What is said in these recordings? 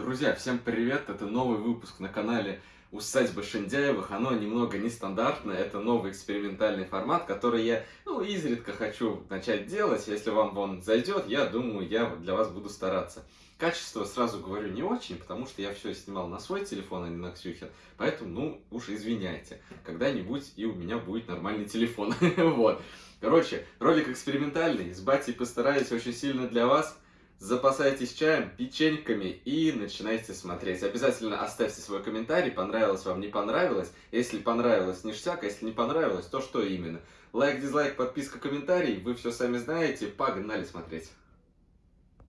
Друзья, всем привет! Это новый выпуск на канале Усадьба Шендяевых. Оно немного нестандартное, это новый экспериментальный формат, который я, ну, изредка хочу начать делать. Если вам он зайдет, я думаю, я для вас буду стараться. Качество, сразу говорю, не очень, потому что я все снимал на свой телефон, а не на Ксюхин. Поэтому, ну, уж извиняйте. Когда-нибудь и у меня будет нормальный телефон. Вот. Короче, ролик экспериментальный. С батей постараюсь очень сильно для вас запасайтесь чаем, печеньками и начинайте смотреть. Обязательно оставьте свой комментарий, понравилось вам, не понравилось. Если понравилось, ништяк, а если не понравилось, то что именно. Лайк, дизлайк, подписка, комментарий, вы все сами знаете. Погнали смотреть.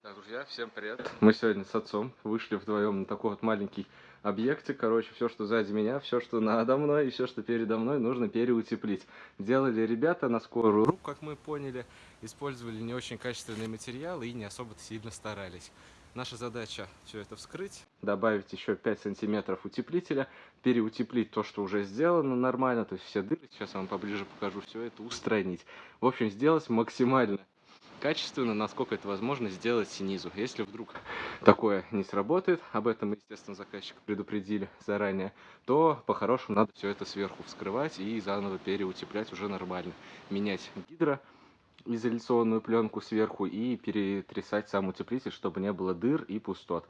Так, друзья, всем привет. Мы сегодня с отцом вышли вдвоем на такой вот маленький объекте. Короче, все, что сзади меня, все, что надо мной и все, что передо мной, нужно переутеплить. Делали ребята на скорую руку, как мы поняли использовали не очень качественные материалы и не особо сильно старались. Наша задача все это вскрыть, добавить еще 5 сантиметров утеплителя, переутеплить то, что уже сделано нормально, то есть все дыры, сейчас я вам поближе покажу, все это устранить. В общем, сделать максимально качественно, насколько это возможно сделать снизу. Если вдруг такое не сработает, об этом, естественно, заказчик предупредили заранее, то по-хорошему надо все это сверху вскрывать и заново переутеплять уже нормально. Менять гидро, изоляционную пленку сверху и перетрясать сам утеплитель, чтобы не было дыр и пустот.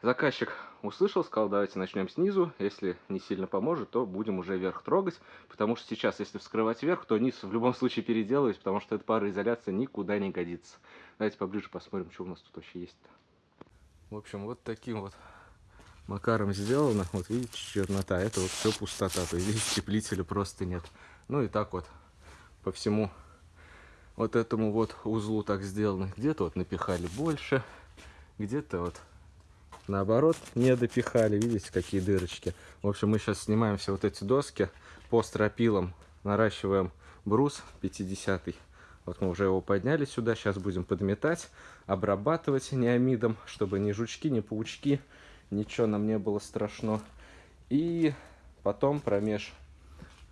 Заказчик услышал, сказал, давайте начнем снизу. Если не сильно поможет, то будем уже вверх трогать. Потому что сейчас, если вскрывать вверх, то низ в любом случае переделывать, потому что эта пароизоляция никуда не годится. Давайте поближе посмотрим, что у нас тут вообще есть. В общем, вот таким вот макаром сделано. Вот видите, чернота. Это вот все пустота. То есть здесь утеплителя просто нет. Ну и так вот по всему вот этому вот узлу так сделано. Где-то вот напихали больше, где-то вот наоборот не допихали. Видите, какие дырочки. В общем, мы сейчас снимаем все вот эти доски по стропилам, наращиваем брус 50 -й. Вот мы уже его подняли сюда, сейчас будем подметать, обрабатывать неомидом, чтобы ни жучки, ни паучки, ничего нам не было страшно. И потом промеж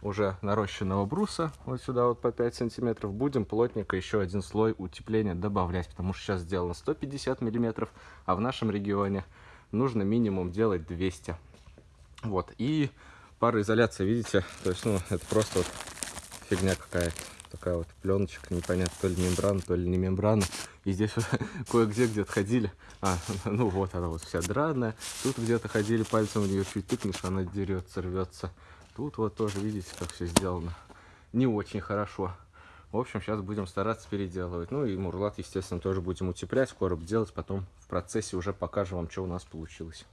уже нарощенного бруса, вот сюда вот по 5 сантиметров, будем плотненько еще один слой утепления добавлять, потому что сейчас сделано 150 миллиметров, а в нашем регионе нужно минимум делать 200. Вот, и пароизоляция, видите, то есть, ну, это просто вот фигня какая-то. Такая вот пленочка, непонятно, то ли мембрана, то ли не мембрана. И здесь вот кое-где где-то ходили. А, ну вот она вот вся драная. Тут где-то ходили, пальцем в нее чуть тыкнешь, она дерется, рвется. Тут вот тоже, видите, как все сделано. Не очень хорошо. В общем, сейчас будем стараться переделывать. Ну и мурлат, естественно, тоже будем утеплять, короб делать. Потом в процессе уже покажем вам, что у нас получилось.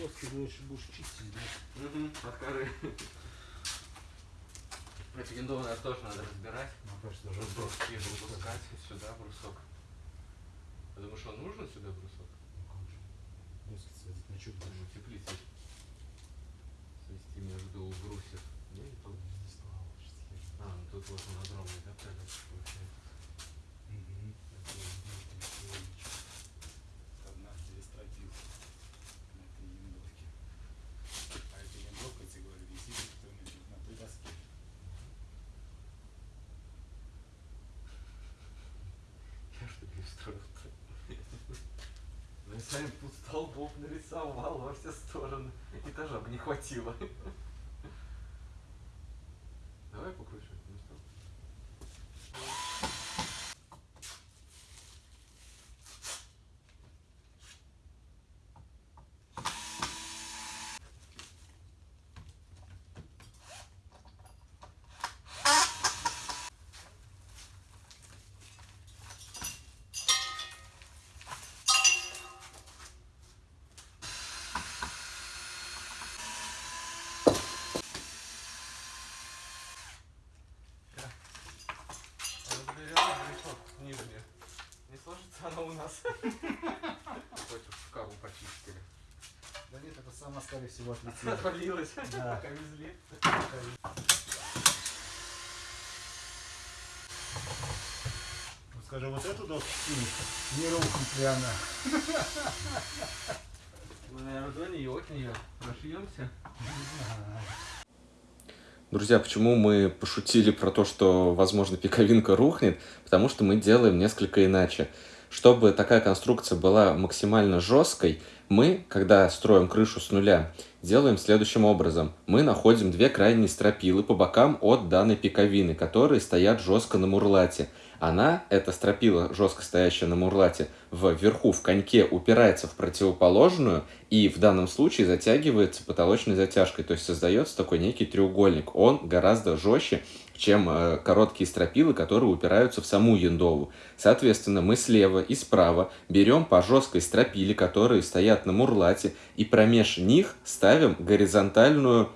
Доски дальше будешь чистить, да? Угу, от коры. Эту янду, наверное, тоже надо разбирать. Ну, конечно, даже Брусок брусок. и выпускать сюда брусок. Потому что он нужен сюда брусок? Доски сводить на чуть Нужно теплицей свести между брусьев. Не, тут. А, ну тут вот он огромный, да, получается. Одна через стропил на этой яндовке. А эта яндовка, я тебе говорю, висит кто значит, на той доске. Я что ли устроил Ну, если столбов нарисовал во все стороны. Этажа бы не хватило. Давай покручу это место. Разберем брусок нижний. Не в шкафу почистили. Да нет, это сама, скорее всего, отлетела. Отвалилась, Да. пока везли. Ну, Скажи, вот эту доску снимешь, не рухнет ли она? Мы, наверное, до нее, от нее прошьемся. Друзья, почему мы пошутили про то, что, возможно, пиковинка рухнет? Потому что мы делаем несколько иначе. Чтобы такая конструкция была максимально жесткой, мы, когда строим крышу с нуля, делаем следующим образом. Мы находим две крайние стропилы по бокам от данной пиковины, которые стоят жестко на мурлате. Она, эта стропила, жестко стоящая на мурлате, вверху в коньке упирается в противоположную и в данном случае затягивается потолочной затяжкой. То есть создается такой некий треугольник. Он гораздо жестче, чем э, короткие стропилы, которые упираются в саму яндову. Соответственно, мы слева и справа берем по жесткой стропиле, которые стоят на мурлате, и промеж них ставим горизонтальную,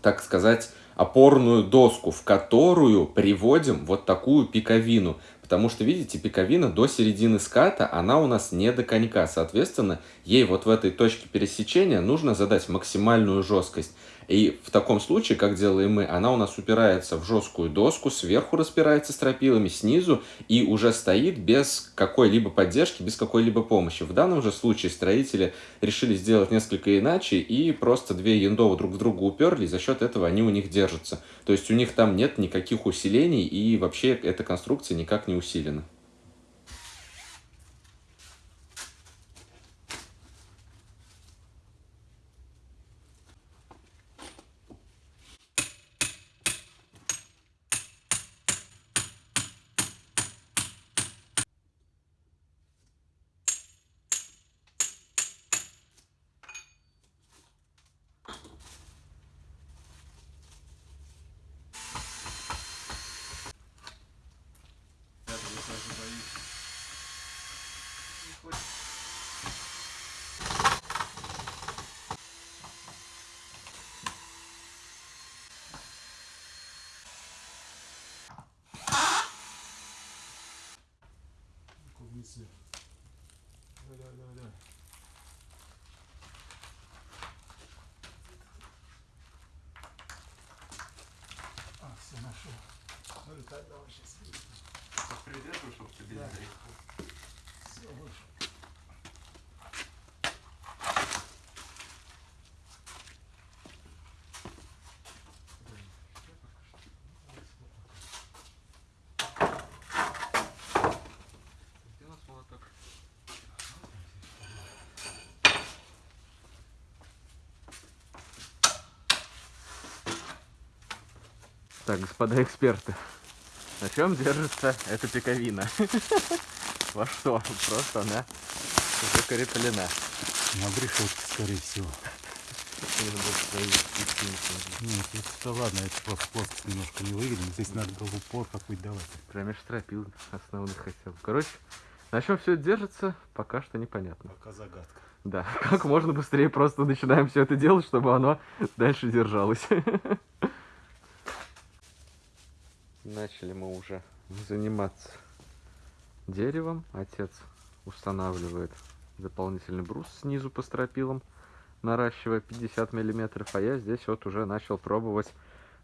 так сказать, опорную доску, в которую приводим вот такую пиковину. Потому что, видите, пиковина до середины ската, она у нас не до конька. Соответственно, ей вот в этой точке пересечения нужно задать максимальную жесткость. И в таком случае, как делаем мы, она у нас упирается в жесткую доску, сверху распирается стропилами, снизу, и уже стоит без какой-либо поддержки, без какой-либо помощи. В данном же случае строители решили сделать несколько иначе, и просто две яндовы друг в друга уперли, и за счет этого они у них держатся. То есть у них там нет никаких усилений, и вообще эта конструкция никак не усилена. Клубницы. Давай, давай, давай. А, все, нашел. Ну, летать давай сейчас. Придержу, чтобы тебе Да. Все, вышел. Где у нас молоток? Так, господа эксперты, на чем держится эта пиковина? Во что? Просто она закреплена. На решетке, скорее всего. Нет, это ладно, это просто плоскость немножко не выглядит. Здесь надо было упор какой-то давать. Промеж стропил основных хотя бы. Короче, на чем все держится, пока что непонятно. Пока загадка. Да, как можно быстрее просто начинаем все это делать, чтобы оно дальше держалось. начали мы уже заниматься деревом. Отец устанавливает дополнительный брус снизу по стропилам, наращивая 50 миллиметров, а я здесь вот уже начал пробовать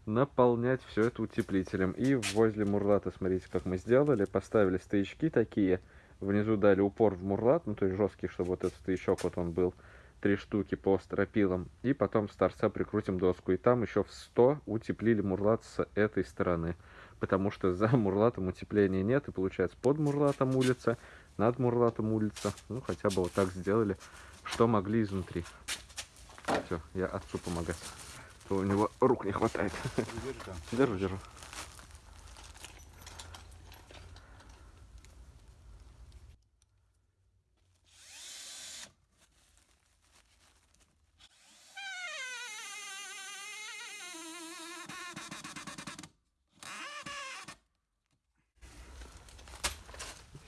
наполнять все это утеплителем. И возле мурлата, смотрите, как мы сделали, поставили стоячки такие, внизу дали упор в мурлат, ну то есть жесткий, чтобы вот этот стоячок вот он был, три штуки по стропилам, и потом с торца прикрутим доску. И там еще в 100 утеплили мурлат с этой стороны, потому что за мурлатом утепления нет, и получается под мурлатом улица, над мурлатом улица. Ну, хотя бы вот так сделали, что могли изнутри. Все, я отцу помогать. То у него рук не хватает. Держу, держу.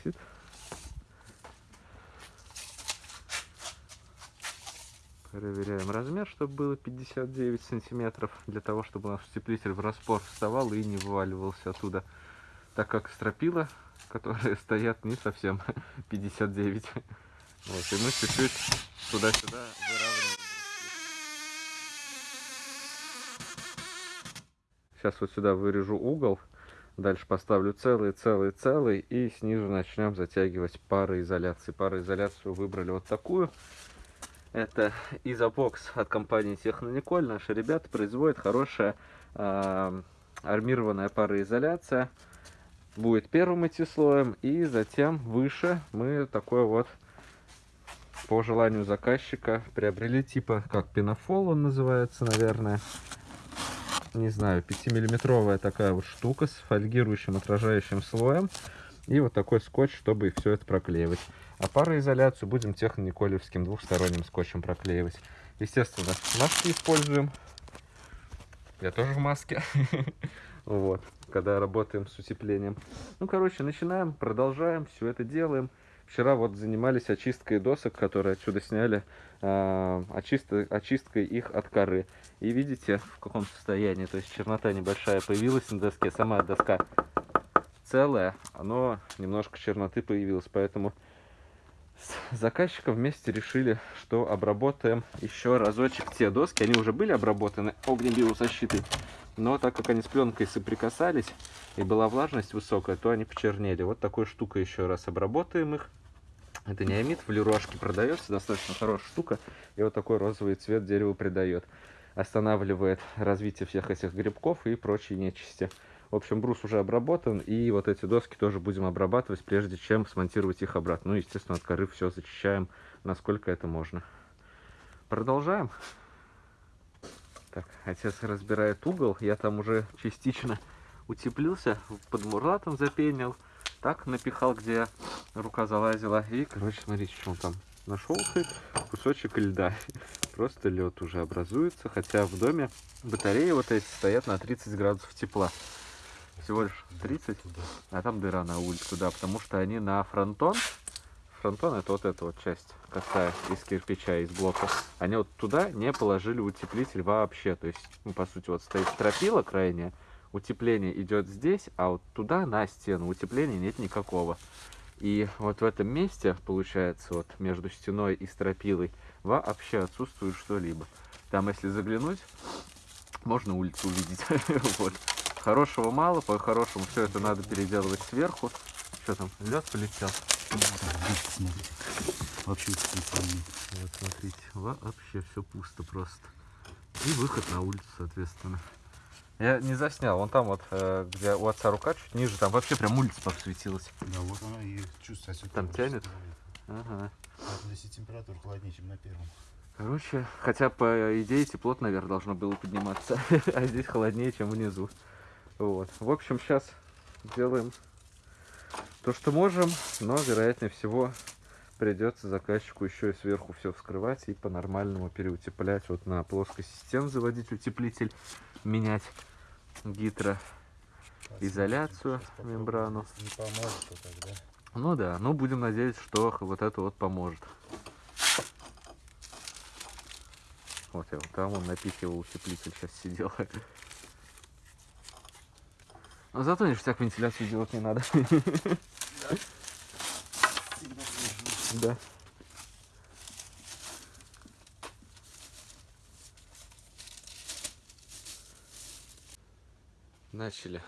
Висит. Проверяем размер, чтобы было 59 сантиметров, для того, чтобы у нас утеплитель в распор вставал и не вываливался оттуда, так как стропила, которые стоят, не совсем 59. Вот, и мы чуть-чуть туда-сюда выравниваем. Сейчас вот сюда вырежу угол, дальше поставлю целый, целый, целый, и снизу начнем затягивать пароизоляции. Пароизоляцию выбрали вот такую. Это изопокс от компании Технониколь. Наши ребята производят хорошая э, армированная пароизоляция. Будет первым идти слоем, и затем выше мы такой вот по желанию заказчика приобрели типа как пенофол он называется, наверное. Не знаю, 5-миллиметровая такая вот штука с фольгирующим отражающим слоем. И вот такой скотч, чтобы все это проклеивать. А пароизоляцию будем техно-николевским двухсторонним скотчем проклеивать. Естественно, маски используем. Я тоже в маске. Вот, когда работаем с утеплением. Ну, короче, начинаем, продолжаем, все это делаем. Вчера вот занимались очисткой досок, которые отсюда сняли, э, очисткой, их от коры. И видите, в каком состоянии, то есть чернота небольшая появилась на доске, сама доска целая, но немножко черноты появилась, поэтому с заказчиком вместе решили, что обработаем еще разочек те доски. Они уже были обработаны огнебиозащитой, но так как они с пленкой соприкасались и была влажность высокая, то они почернели. Вот такой штукой еще раз обработаем их. Это неомит, в леруашке продается, достаточно хорошая штука. И вот такой розовый цвет дереву придает. Останавливает развитие всех этих грибков и прочей нечисти. В общем, брус уже обработан, и вот эти доски тоже будем обрабатывать, прежде чем смонтировать их обратно. Ну, естественно, от коры все зачищаем, насколько это можно. Продолжаем. Так, отец разбирает угол, я там уже частично утеплился, под мурлатом запенил, так напихал, где рука залазила. И, короче, смотрите, что он там нашел кусочек льда. Просто лед уже образуется, хотя в доме батареи вот эти стоят на 30 градусов тепла всего лишь 30, а там дыра на улицу, да, потому что они на фронтон, фронтон это вот эта вот часть косая из кирпича, из блока, они вот туда не положили утеплитель вообще, то есть, ну, по сути, вот стоит стропила крайняя, утепление идет здесь, а вот туда на стену утепления нет никакого. И вот в этом месте, получается, вот между стеной и стропилой вообще отсутствует что-либо. Там, если заглянуть, можно улицу увидеть. вот. Хорошего мало, по-хорошему все это надо переделывать сверху. Что там, лед полетел? Вообще Вот смотрите, вообще все пусто просто. И выход на улицу, соответственно. Я не заснял, вон там вот, э, где у отца рука чуть ниже, там вообще прям улица подсветилась. Да, вот она и чувствуется. Там тянет? Ага. Здесь температура холоднее, чем на первом. Короче, хотя по идее тепло наверх должно было подниматься, а здесь холоднее, чем внизу. Вот. В общем, сейчас делаем то, что можем, но, вероятнее всего, придется заказчику еще и сверху все вскрывать и по-нормальному переутеплять. Вот на плоскости стен заводить утеплитель, менять гидроизоляцию, мембрану. Не поможет, то тогда. Ну да, ну будем надеяться, что вот это вот поможет. Вот я вот там он напихивал утеплитель, сейчас сидел. А зато ништяк вентиляцию делать не надо. Да. Начали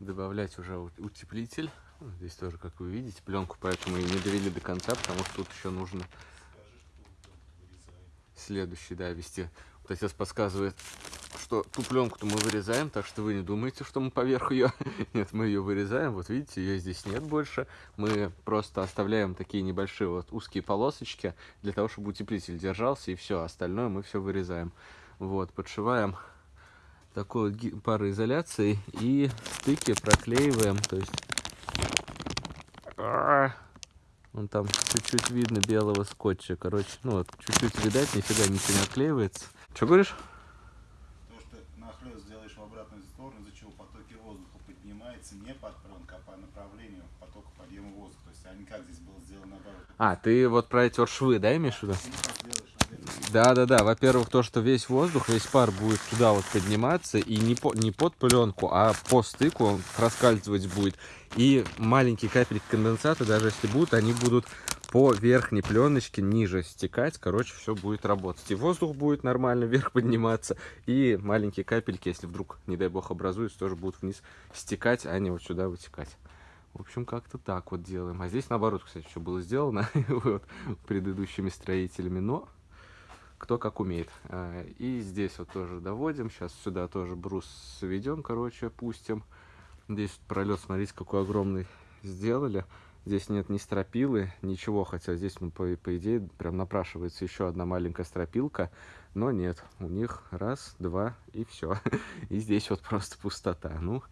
добавлять уже утеплитель. Здесь тоже, как вы видите, пленку, поэтому и не довели до конца, потому что тут еще нужно следующий, да, вести. Вот отец подсказывает, что ту пленку-то мы вырезаем, так что вы не думайте, что мы поверх ее. Нет, мы ее вырезаем. Вот видите, ее здесь нет больше. Мы просто оставляем такие небольшие вот узкие полосочки для того, чтобы утеплитель держался, и все. Остальное мы все вырезаем. Вот, подшиваем такой вот пароизоляцией и стыки проклеиваем. То есть Вон там чуть-чуть видно белого скотча. Короче, ну вот, чуть-чуть видать, нифига ничего не отклеивается. Что говоришь? То, что нахлест сделаешь в обратную сторону, из-за чего потоки воздуха поднимаются не под пленку, а по направлению потока подъема воздуха. То есть они как здесь было сделано наоборот. А, ты вот про эти вот швы, да, имеешь в виду? Ты как сделаешь ответ? Да, да, да. Во-первых, то, что весь воздух, весь пар будет туда вот подниматься, и не, по, не под пленку, а по стыку он проскальзывать будет. И маленькие капельки конденсата, даже если будут, они будут по верхней пленочке ниже стекать. Короче, все будет работать. И воздух будет нормально вверх подниматься, и маленькие капельки, если вдруг, не дай бог, образуются, тоже будут вниз стекать, а не вот сюда вытекать. В общем, как-то так вот делаем. А здесь наоборот, кстати, все было сделано вот, предыдущими строителями, но кто как умеет. А, И здесь вот тоже доводим. Сейчас сюда тоже брус сведем, короче, пустим. Здесь пролет, смотрите, какой огромный сделали. Здесь нет ни стропилы, ничего, хотя здесь, ну, по, по идее, прям напрашивается еще одна маленькая стропилка, но нет, у них раз, два и все. И здесь вот просто пустота. Ну,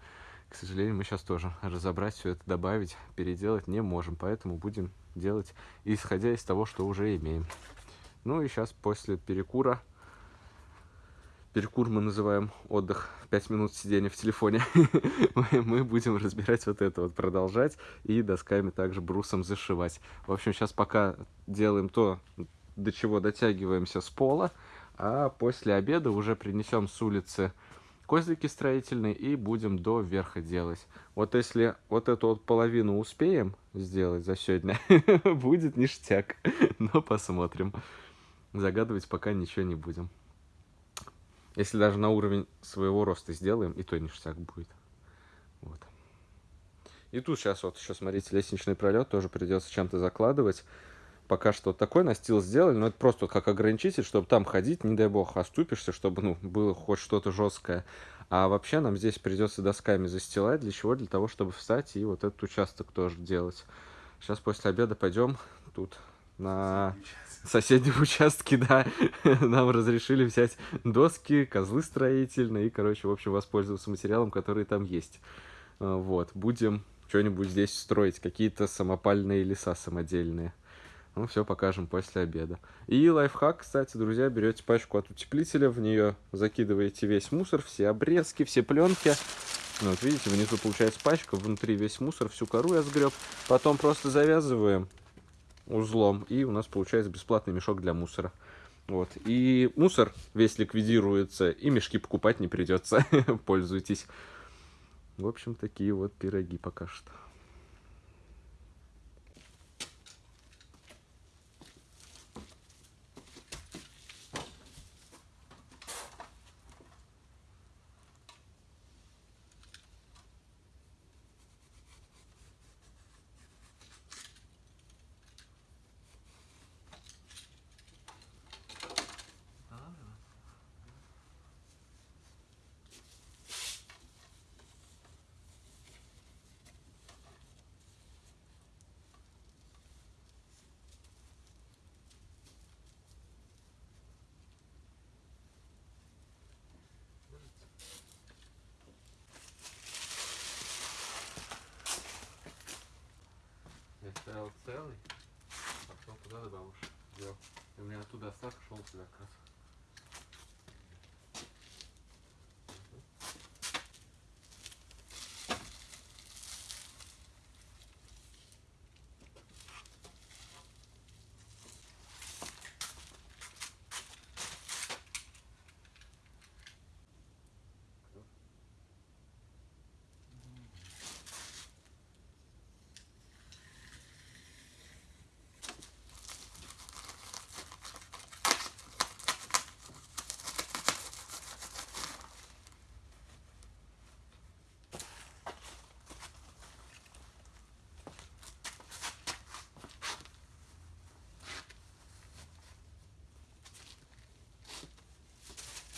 к сожалению, мы сейчас тоже разобрать все это, добавить, переделать не можем, поэтому будем делать, исходя из того, что уже имеем. Ну и сейчас после перекура, перекур мы называем отдых, 5 минут сидения в телефоне, мы, будем разбирать вот это вот, продолжать и досками также брусом зашивать. В общем, сейчас пока делаем то, до чего дотягиваемся с пола, а после обеда уже принесем с улицы козлики строительные и будем до верха делать. Вот если вот эту вот половину успеем сделать за сегодня, будет ништяк. Но посмотрим. Загадывать пока ничего не будем. Если даже на уровень своего роста сделаем, и то ништяк будет. Вот. И тут сейчас вот еще, смотрите, лестничный пролет тоже придется чем-то закладывать. Пока что вот такой настил сделали, но это просто вот как ограничитель, чтобы там ходить, не дай бог, оступишься, чтобы, ну, было хоть что-то жесткое. А вообще нам здесь придется досками застилать. Для чего? Для того, чтобы встать и вот этот участок тоже делать. Сейчас после обеда пойдем тут на соседнем участке, да, нам разрешили взять доски, козлы строительные и, короче, в общем, воспользоваться материалом, который там есть. А, Вот, будем что-нибудь здесь строить, какие-то самопальные леса самодельные. Ну, все покажем после обеда. И лайфхак, кстати, друзья, берете пачку от утеплителя, в нее закидываете весь мусор, все обрезки, все пленки. Ну, вот видите, внизу получается пачка, внутри весь мусор, всю кору я сгреб. Потом просто завязываем узлом, и у нас получается бесплатный мешок для мусора. Вот. И мусор весь ликвидируется, и мешки покупать не придется. Пользуйтесь. В общем, такие вот пироги пока что.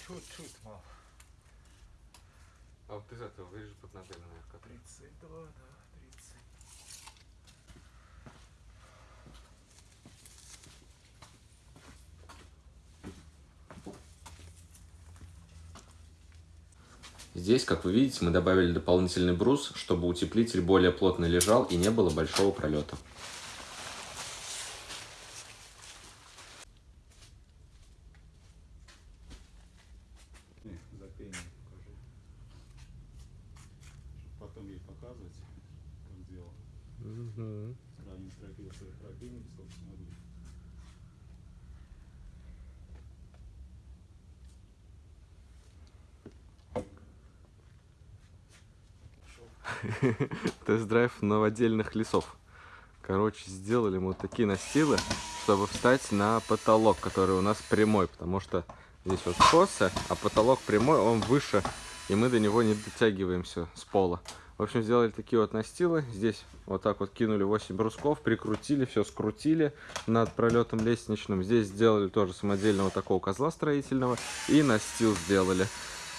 Чуть мало. А вот из этого вырежешь под ногами, наверное, 32, да, 30. Здесь, как вы видите, мы добавили дополнительный брус, чтобы утеплитель более плотно лежал и не было большого пролета. Не, запение покажи. Чтоб потом ей показывать, как делал. Сравним стропил своих пропильник, собственно, будет. Тест-драйв новодельных лесов. Короче, сделали мы вот такие настилы, чтобы встать на потолок, который у нас прямой, потому что здесь вот косо, а потолок прямой, он выше, и мы до него не дотягиваемся с пола. В общем, сделали такие вот настилы. Здесь вот так вот кинули 8 брусков, прикрутили, все скрутили над пролетом лестничным. Здесь сделали тоже самодельного такого козла строительного и настил сделали.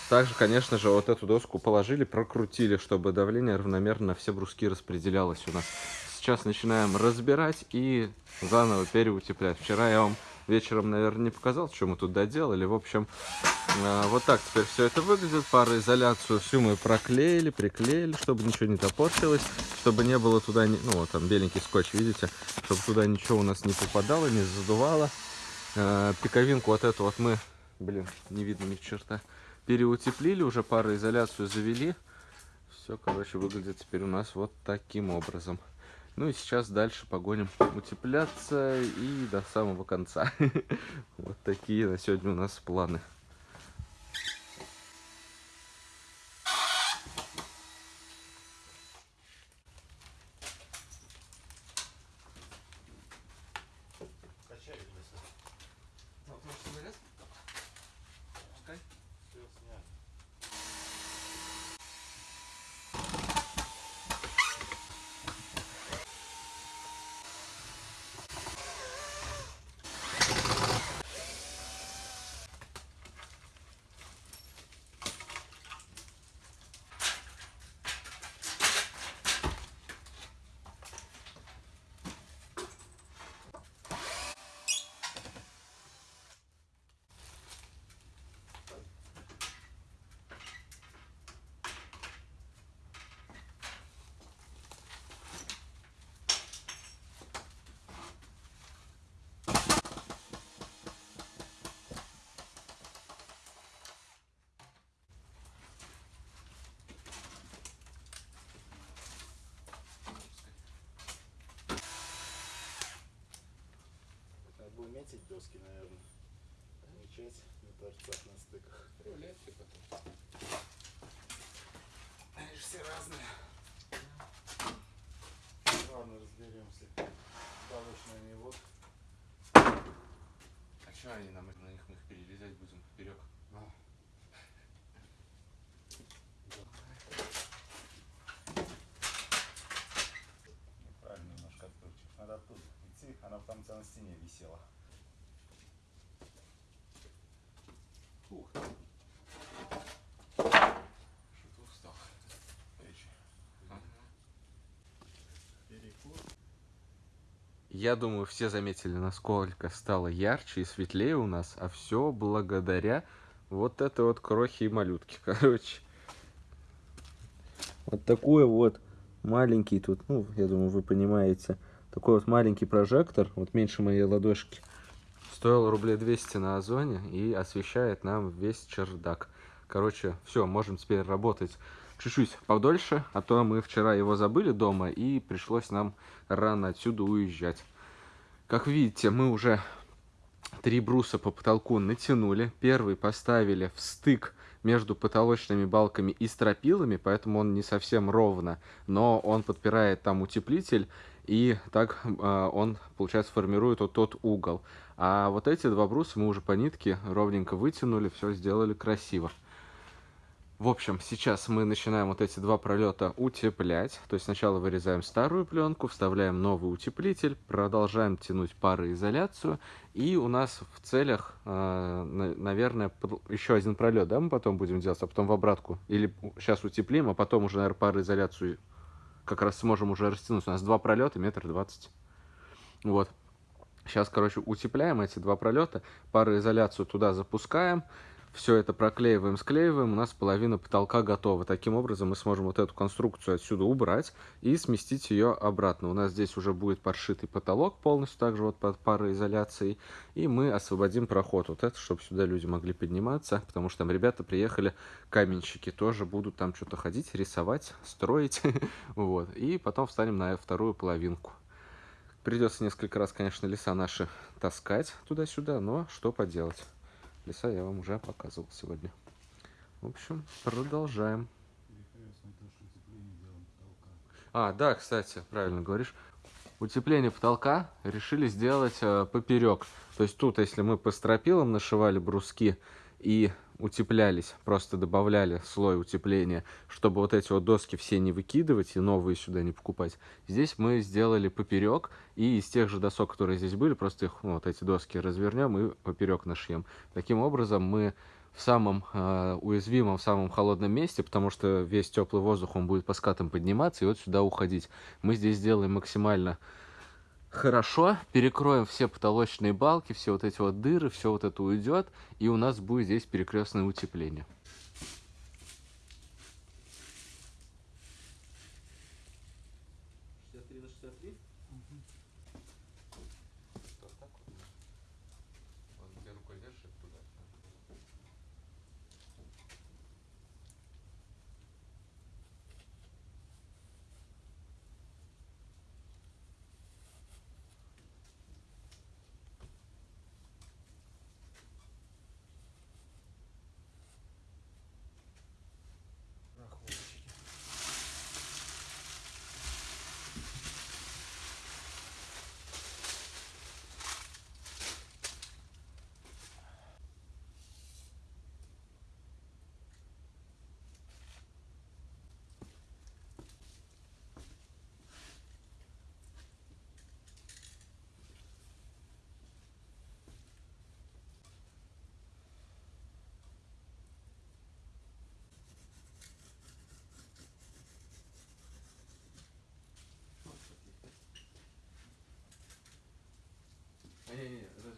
Также, конечно же, вот эту доску положили, прокрутили, чтобы давление равномерно на все бруски распределялось у нас. Сейчас начинаем разбирать и заново переутеплять. Вчера я вам вечером, наверное, не показал, что мы тут доделали. В общем, э, вот так теперь все это выглядит. Пароизоляцию всю мы проклеили, приклеили, чтобы ничего не топорщилось, чтобы не было туда, ну вот там беленький скотч, видите, чтобы туда ничего у нас не попадало, не задувало. Э, Пиковинку вот эту вот мы, блин, не видно ни черта, переутеплили, уже пароизоляцию завели. Все, короче, выглядит теперь у нас вот таким образом. Ну и сейчас дальше погоним утепляться и до самого конца. Вот такие на сегодня у нас планы. Качай колесо. Все снят. Надо было метить доски, наверное. Отмечать на торцах, на стыках. Они же все разные. Ладно, разберемся. Палочными вот. А что они нам на них мы их перелезать будем поперек? А. Неправильно немножко откручиваешь. Надо оттуда идти. Она там у тебя на стене висела. Ух ты. Что-то. Перекур. Я думаю, все заметили, насколько стало ярче и светлее у нас, а все благодаря вот этой вот крохи и малютки, короче. Вот такой вот маленький тут, ну, я думаю, вы понимаете, такой вот маленький прожектор, вот меньше моей ладошки, стоил рублей 200 на Озоне и освещает нам весь чердак. Короче, все, можем теперь работать чуть-чуть подольше, а то мы вчера его забыли дома и пришлось нам рано отсюда уезжать. Как видите, мы уже три бруса по потолку натянули. Первый поставили в стык между потолочными балками и стропилами, поэтому он не совсем ровно, но он подпирает там утеплитель, и так э, он, получается, формирует вот тот угол. А вот эти два бруса мы уже по нитке ровненько вытянули, все сделали красиво. В общем, сейчас мы начинаем вот эти два пролета утеплять. То есть сначала вырезаем старую пленку, вставляем новый утеплитель, продолжаем тянуть пароизоляцию. И у нас в целях, э, наверное, еще один пролет, да, мы потом будем делать, а потом в обратку. Или сейчас утеплим, а потом уже, наверное, пароизоляцию как раз сможем уже растянуть. У нас два пролета, метр двадцать. Вот. Сейчас, короче, утепляем эти два пролета, пароизоляцию туда запускаем, все это проклеиваем, склеиваем, у нас половина потолка готова. Таким образом мы сможем вот эту конструкцию отсюда убрать и сместить ее обратно. У нас здесь уже будет подшитый потолок полностью, также вот под пароизоляцией, и мы освободим проход вот это, чтобы сюда люди могли подниматься, потому что там ребята приехали, каменщики тоже будут там что-то ходить, рисовать, строить, вот, и потом встанем на вторую половинку. Придется несколько раз, конечно, леса наши таскать туда-сюда, но что поделать. Леса я вам уже показывал сегодня. В общем, продолжаем. А, да, кстати, правильно говоришь. Утепление потолка решили сделать э, поперек. То есть тут, если мы по стропилам нашивали бруски и утеплялись, просто добавляли слой утепления, чтобы вот эти вот доски все не выкидывать и новые сюда не покупать. Здесь мы сделали поперек, и из тех же досок, которые здесь были, просто их, ну, вот эти доски развернем и поперек нашьем. Таким образом мы в самом э, уязвимом, в самом холодном месте, потому что весь теплый воздух, он будет по скатам подниматься и вот сюда уходить. Мы здесь сделаем максимально хорошо, перекроем все потолочные балки, все вот эти вот дыры, все вот это уйдет, и у нас будет здесь перекрестное утепление.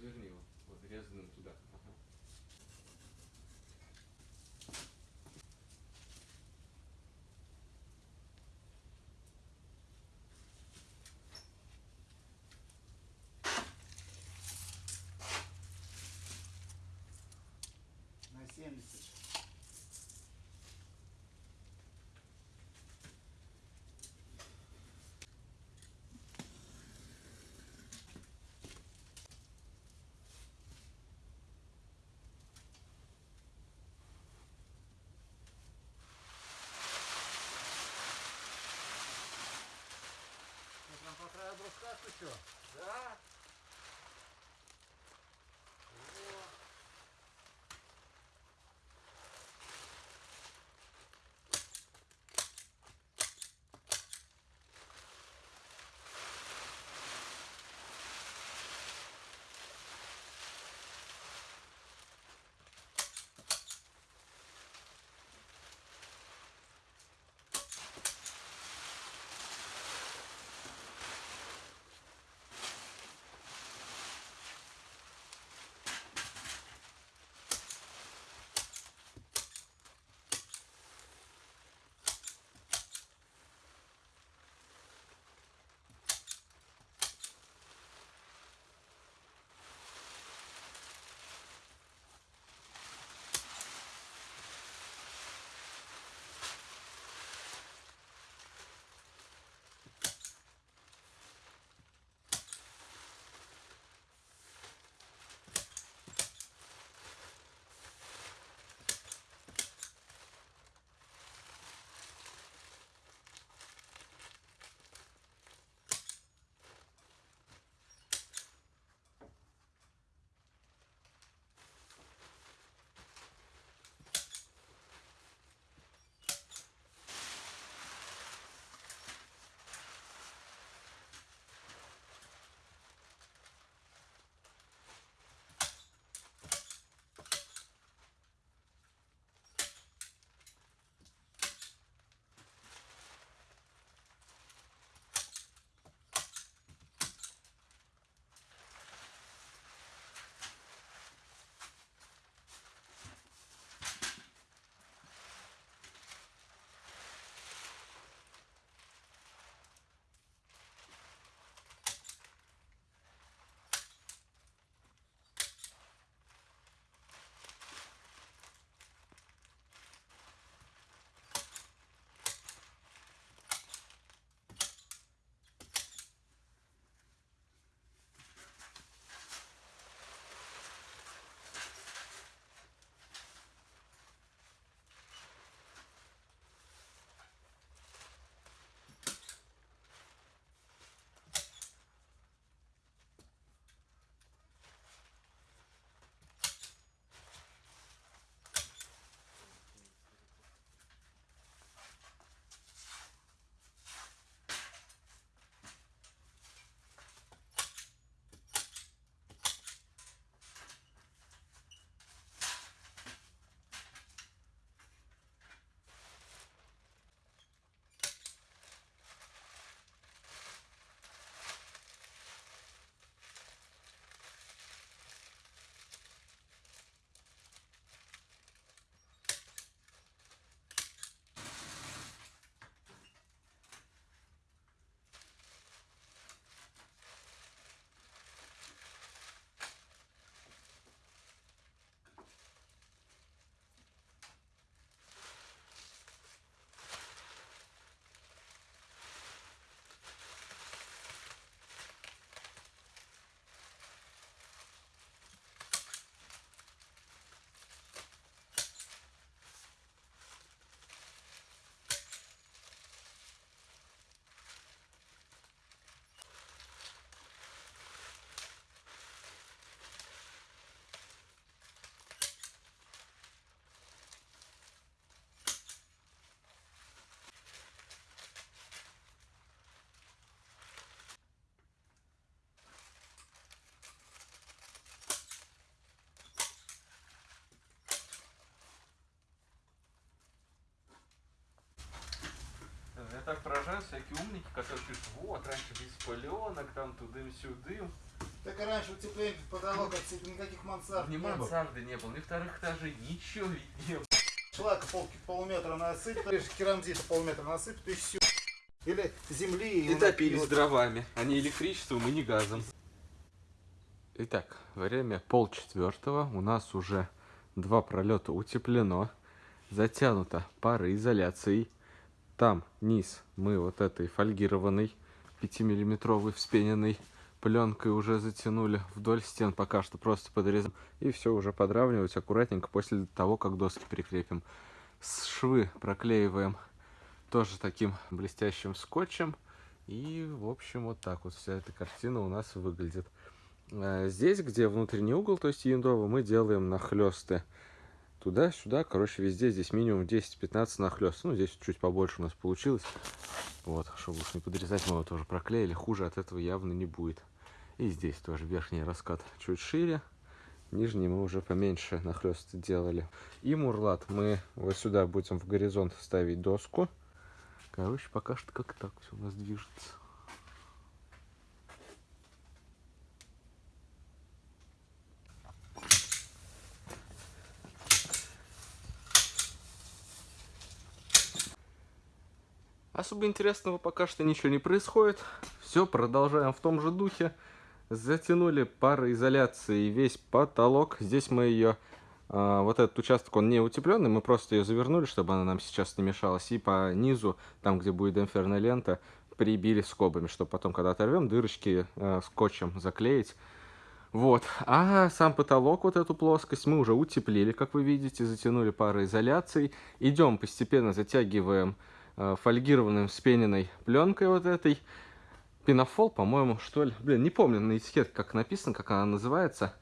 Разверни его. Вот, резаным туда. Ага. На 70. По краю бруска еще? Да. всякие умники, которые пишут, вот, раньше без пыленок, там тудым-сюдым. Так и раньше утепление потолок, отсюда никаких мансард Ни не было. мансарды не было, ни вторых этажей, ничего ведь не было. Шлака пол, полметра насыпь, керамзита полметра насыпь, и все. Или земли. И топились дровами, а не электричеством и не газом. Итак, время полчетвертого. У нас уже два пролета утеплено. Затянуто пароизоляцией. Там низ мы вот этой фольгированной 5-миллиметровой вспененной пленкой уже затянули вдоль стен пока что просто подрезаем. И все уже подравнивать аккуратненько после того как доски прикрепим. Швы проклеиваем тоже таким блестящим скотчем. И в общем вот так вот вся эта картина у нас выглядит. Э, здесь где внутренний угол то есть яндово мы делаем нахлесты туда-сюда, короче, везде здесь минимум 10-15 нахлест. Ну, здесь чуть побольше у нас получилось. Вот, чтобы уж не подрезать, мы его тоже проклеили. Хуже от этого явно не будет. И здесь тоже верхний раскат чуть шире. Нижний мы уже поменьше нахлест делали. И мурлат мы вот сюда будем в горизонт ставить доску. Короче, пока что как так все у нас движется. Особо интересного пока что ничего не происходит. Все, продолжаем в том же духе. Затянули пароизоляцией весь потолок. Здесь мы ее, а, вот этот участок, он не утепленный, мы просто ее завернули, чтобы она нам сейчас не мешалась. И по низу, там где будет демпферная лента, прибили скобами, чтобы потом, когда оторвем, дырочки э, скотчем заклеить. Вот. А сам потолок, вот эту плоскость, мы уже утеплили, как вы видите, затянули пароизоляцией. Идем постепенно, затягиваем Э, фольгированным с пененной пленкой вот этой. Пенофол, по-моему, что ли. Блин, не помню на этикетке, как написано, как она называется.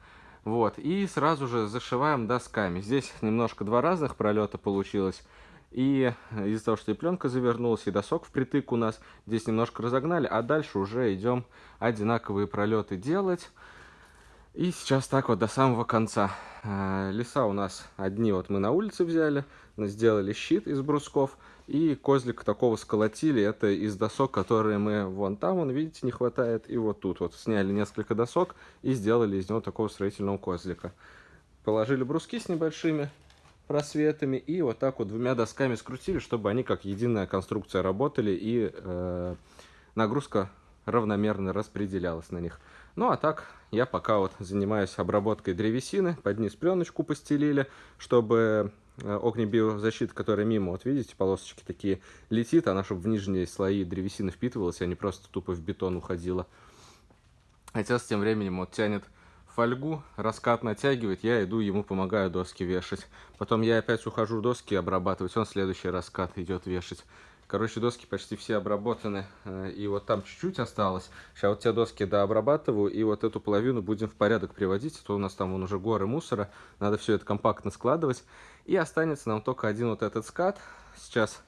Вот, и сразу же зашиваем досками. Здесь немножко два разных пролета получилось. И из-за того, что и пленка завернулась, и досок впритык у нас, здесь немножко разогнали, а дальше уже идем одинаковые пролеты делать. И сейчас так вот до самого конца. Э, леса у нас одни вот мы на улице взяли, сделали щит из брусков. И козлик такого сколотили, это из досок, которые мы вон там, вон, видите, не хватает. И вот тут вот сняли несколько досок и сделали из него такого строительного козлика. Положили бруски с небольшими просветами и вот так вот двумя досками скрутили, чтобы они как единая конструкция работали и э, нагрузка равномерно распределялась на них. Ну а так я пока вот занимаюсь обработкой древесины, под низ пленочку постелили, чтобы огнебиозащита, которая мимо, вот видите, полосочки такие, летит, она чтобы в нижние слои древесины впитывалась, а не просто тупо в бетон уходила. Отец тем временем вот тянет фольгу, раскат натягивает, я иду, ему помогаю доски вешать. Потом я опять ухожу доски обрабатывать, он следующий раскат идет вешать. Короче, доски почти все обработаны, э, и вот там чуть-чуть осталось. Сейчас вот те доски дообрабатываю, и вот эту половину будем в порядок приводить. А то у нас там вон уже горы мусора, надо все это компактно складывать. И останется нам только один вот этот скат. Сейчас,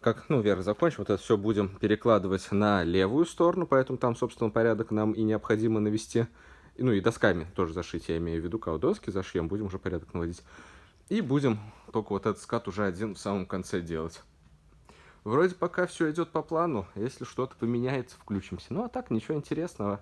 как, ну, Вера, закончим, вот это все будем перекладывать на левую сторону, поэтому там, собственно, порядок нам и необходимо навести. Ну, и досками тоже зашить, я имею в виду, когда доски зашьем, будем уже порядок наводить. И будем только вот этот скат уже один в самом конце делать. Вроде пока все идет по плану. Если что-то поменяется, включимся. Ну, а так, ничего интересного.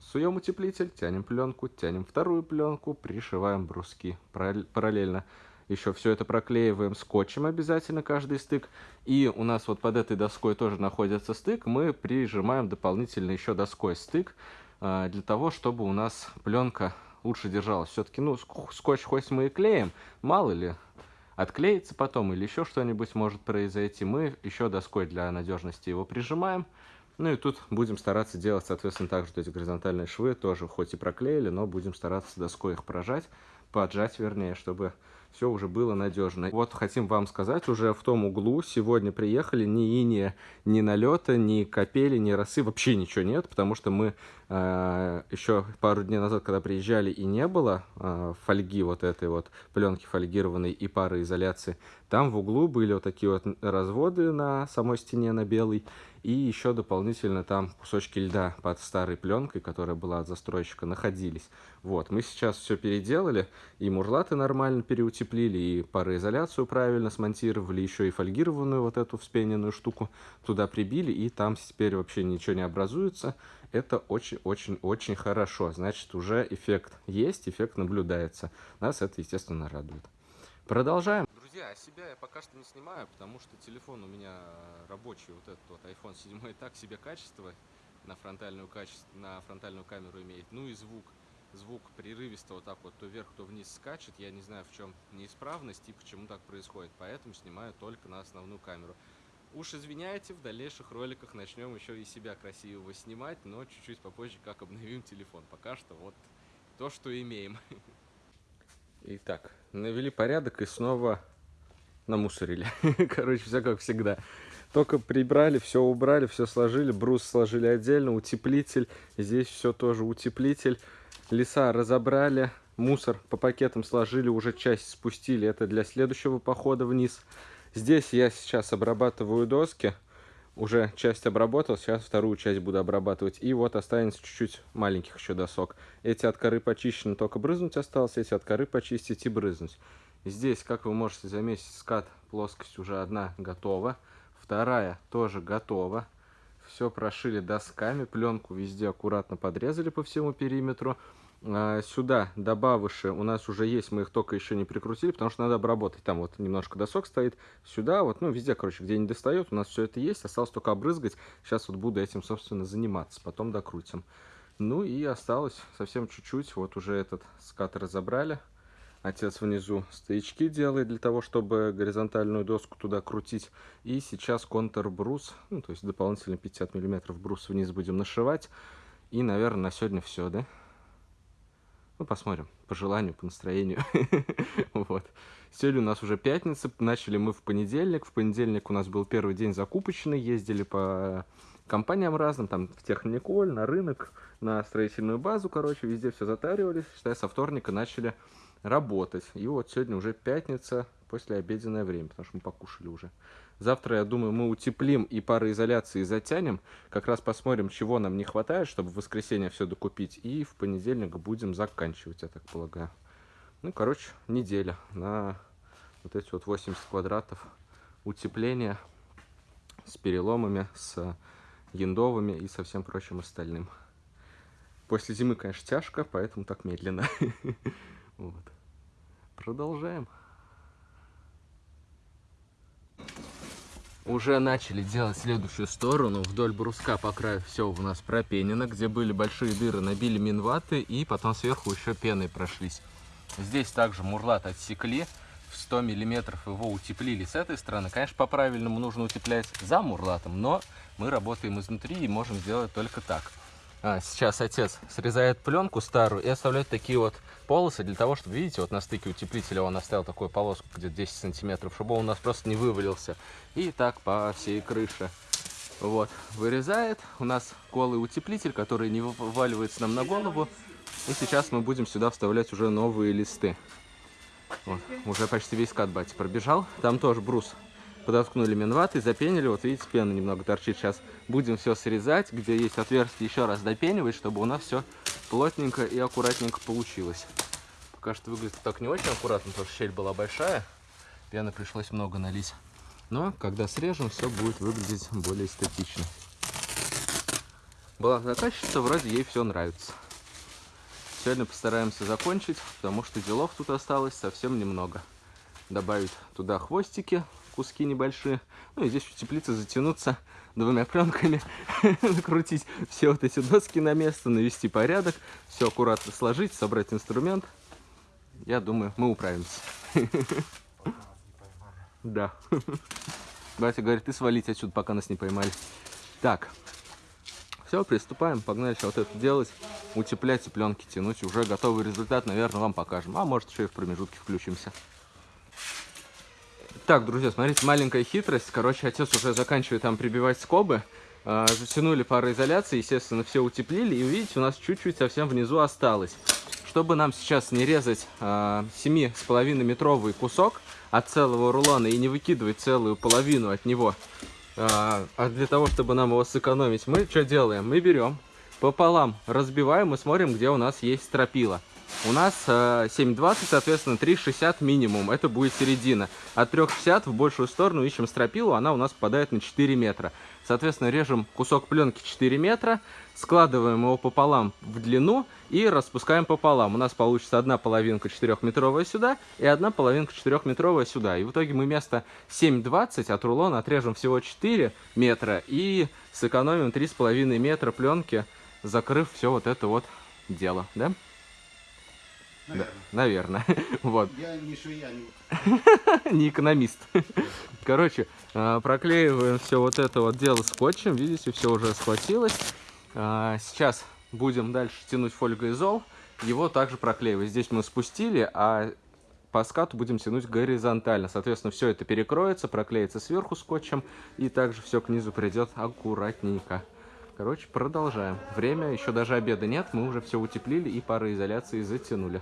Суем утеплитель, тянем пленку, тянем вторую пленку, пришиваем бруски параллельно. Еще все это проклеиваем скотчем обязательно, каждый стык. И у нас вот под этой доской тоже находится стык. Мы прижимаем дополнительно еще доской стык, а, для того, чтобы у нас пленка лучше держалась. Все-таки, ну, скотч хоть мы и клеим, мало ли, отклеится потом или еще что-нибудь может произойти, мы еще доской для надежности его прижимаем. Ну и тут будем стараться делать, соответственно, также эти горизонтальные швы тоже хоть и проклеили, но будем стараться доской их прожать, поджать вернее, чтобы все уже было надежно. Вот хотим вам сказать, уже в том углу сегодня приехали ни иния, ни налета, ни капели, ни росы, вообще ничего нет, потому что мы э, еще пару дней назад, когда приезжали и не было э, фольги вот этой вот, пленки фольгированной и пароизоляции, Там в углу были вот такие вот разводы на самой стене, на белой. И еще дополнительно там кусочки льда под старой пленкой, которая была от застройщика, находились. Вот, мы сейчас все переделали, и мурлаты нормально переутеплили, и пароизоляцию правильно смонтировали, еще и фольгированную вот эту вспененную штуку туда прибили, и там теперь вообще ничего не образуется. Это очень-очень-очень хорошо. Значит, уже эффект есть, эффект наблюдается. Нас это, естественно, радует. Продолжаем. Друзья, а себя я пока что не снимаю, потому что телефон у меня рабочий, вот этот вот iPhone 7 так себе качество на фронтальную, качество, на фронтальную камеру имеет. Ну и звук. Звук прерывисто вот так вот то вверх, то вниз скачет. Я не знаю, в чем неисправность и почему так происходит. Поэтому снимаю только на основную камеру. Уж извиняйте, в дальнейших роликах начнем еще и себя красивого снимать, но чуть-чуть попозже, как обновим телефон. Пока что вот то, что имеем. Итак, навели порядок и снова намусорили. Короче, все как всегда. Только прибрали, все убрали, все сложили, брус сложили отдельно, утеплитель, здесь все тоже утеплитель. Леса разобрали, мусор по пакетам сложили, уже часть спустили, это для следующего похода вниз. Здесь я сейчас обрабатываю доски, уже часть обработал, сейчас вторую часть буду обрабатывать. И вот останется чуть-чуть маленьких еще досок. Эти от коры почищены, только брызнуть осталось, эти от коры почистить и брызнуть. Здесь, как вы можете заметить, скат, плоскость уже одна готова. Вторая тоже готова. Все прошили досками, пленку везде аккуратно подрезали по всему периметру. А, сюда добавыши у нас уже есть, мы их только еще не прикрутили, потому что надо обработать. Там вот немножко досок стоит. Сюда вот, ну везде, короче, где не достает, у нас все это есть. Осталось только обрызгать. Сейчас вот буду этим, собственно, заниматься. Потом докрутим. Ну и осталось совсем чуть-чуть. Вот уже этот скат разобрали. Отец внизу стоячки делает для того, чтобы горизонтальную доску туда крутить. И сейчас контур-брус, ну, то есть дополнительно 50 миллиметров брус вниз будем нашивать. И, наверное, на сегодня все, да? Ну, посмотрим, по желанию, по настроению. вот. Сегодня у нас уже пятница, начали мы в понедельник. В понедельник у нас был первый день закупочный, ездили по компаниям разным, там в Техниколь, на рынок, на строительную базу, короче, везде все затаривались. Считай, со вторника начали работать. И вот сегодня уже пятница, после обеденное время, потому что мы покушали уже. Завтра, я думаю, мы утеплим и пароизоляции затянем. Как раз посмотрим, чего нам не хватает, чтобы в воскресенье все докупить. И в понедельник будем заканчивать, я так полагаю. Ну, короче, неделя на вот эти вот 80 квадратов утепления с переломами, с яндовыми и со всем прочим остальным. После зимы, конечно, тяжко, поэтому так медленно. Вот. Продолжаем. Уже начали делать следующую сторону. Вдоль бруска по краю все у нас пропенено. Где были большие дыры, набили минваты и потом сверху еще пеной прошлись. Здесь также мурлат отсекли. В 100 миллиметров его утеплили с этой стороны. Конечно, по-правильному нужно утеплять за мурлатом, но мы работаем изнутри и можем сделать только так. А, сейчас отец срезает пленку старую и оставляет такие вот полосы для того, чтобы, видите, вот на стыке утеплителя он оставил такую полоску где-то 10 сантиметров, чтобы он у нас просто не вывалился. И так по всей крыше. Вот, вырезает. У нас голый утеплитель, который не вываливается нам на голову. И сейчас мы будем сюда вставлять уже новые листы. Вот, уже почти весь кат батя пробежал. Там тоже брус подоткнули минваты, запенили. Вот видите, пена немного торчит. Сейчас будем все срезать. Где есть отверстие, еще раз допенивать, чтобы у нас все плотненько и аккуратненько получилось. Пока что выглядит так не очень аккуратно, потому что щель была большая. Пены пришлось много налить. Но когда срежем, все будет выглядеть более эстетично. Была заказчица, вроде ей все нравится. Сегодня постараемся закончить, потому что делов тут осталось совсем немного. Добавить туда хвостики, куски небольшие. Ну и здесь в теплице затянуться двумя пленками, накрутить все вот эти доски на место, навести порядок, все аккуратно сложить, собрать инструмент. Я думаю, мы управимся. Да. Батя говорит, ты свалить отсюда, пока нас не поймали. Так. Все, приступаем. Погнали сейчас вот это делать. Утеплять и пленки тянуть. Уже готовый результат, наверное, вам покажем. А может, еще и в промежутке включимся. Так, друзья, смотрите, маленькая хитрость. Короче, отец уже заканчивает там прибивать скобы. Э, затянули пароизоляции, естественно, все утеплили. И видите, у нас чуть-чуть совсем внизу осталось. Чтобы нам сейчас не резать э, 7,5 метровый кусок, от целого рулона и не выкидывать целую половину от него, а, а для того, чтобы нам его сэкономить, мы что делаем? Мы берем пополам, разбиваем и смотрим, где у нас есть стропила. У нас э, 7,20, соответственно, 3,60 минимум. Это будет середина. От 3,60 в большую сторону ищем стропилу, она у нас попадает на 4 метра. Соответственно, режем кусок пленки 4 метра, складываем его пополам в длину и распускаем пополам. У нас получится одна половинка 4-метровая сюда и одна половинка 4-метровая сюда. И в итоге мы вместо 7,20 от рулона отрежем всего 4 метра и сэкономим 3,5 метра пленки, закрыв все вот это вот дело, да? Наверное. Да, наверное. вот. Я не швея, не... не экономист. Короче, а, проклеиваем все вот это вот дело скотчем. Видите, все уже схватилось. А, сейчас будем дальше тянуть фольгоизол. Его также проклеивать. Здесь мы спустили, а по скату будем тянуть горизонтально. Соответственно, все это перекроется, проклеится сверху скотчем. И также все к низу придет аккуратненько. Короче, продолжаем. Время, еще даже обеда нет, мы уже все утеплили и пароизоляции затянули.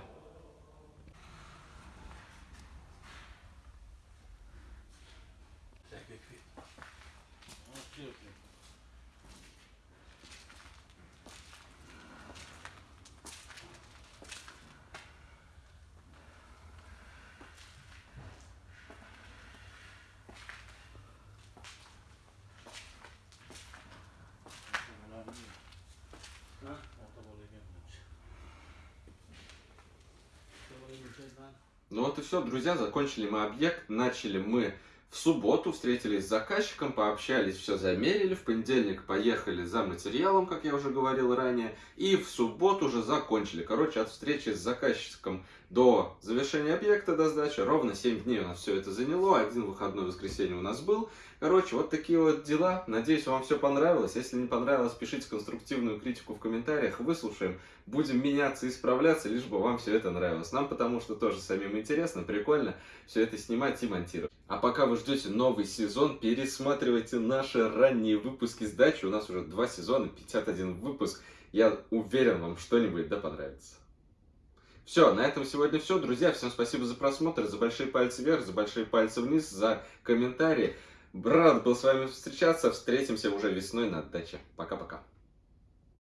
Ну вот и все, друзья, закончили мы объект, начали мы в субботу, встретились с заказчиком, пообщались, все замерили, в понедельник поехали за материалом, как я уже говорил ранее, и в субботу уже закончили. Короче, от встречи с заказчиком до завершения объекта, до сдачи, ровно 7 дней у нас все это заняло, один выходной воскресенье у нас был. Короче, вот такие вот дела. Надеюсь, вам все понравилось. Если не понравилось, пишите конструктивную критику в комментариях, выслушаем. Будем меняться и исправляться, лишь бы вам все это нравилось. Нам потому что тоже самим интересно, прикольно все это снимать и монтировать. А пока вы ждете новый сезон, пересматривайте наши ранние выпуски сдачи. У нас уже два сезона, 51 выпуск. Я уверен, вам что-нибудь да понравится. Все, на этом сегодня все. Друзья, всем спасибо за просмотр, за большие пальцы вверх, за большие пальцы вниз, за комментарии. Рад был с вами встречаться. Встретимся уже весной на даче. Пока-пока.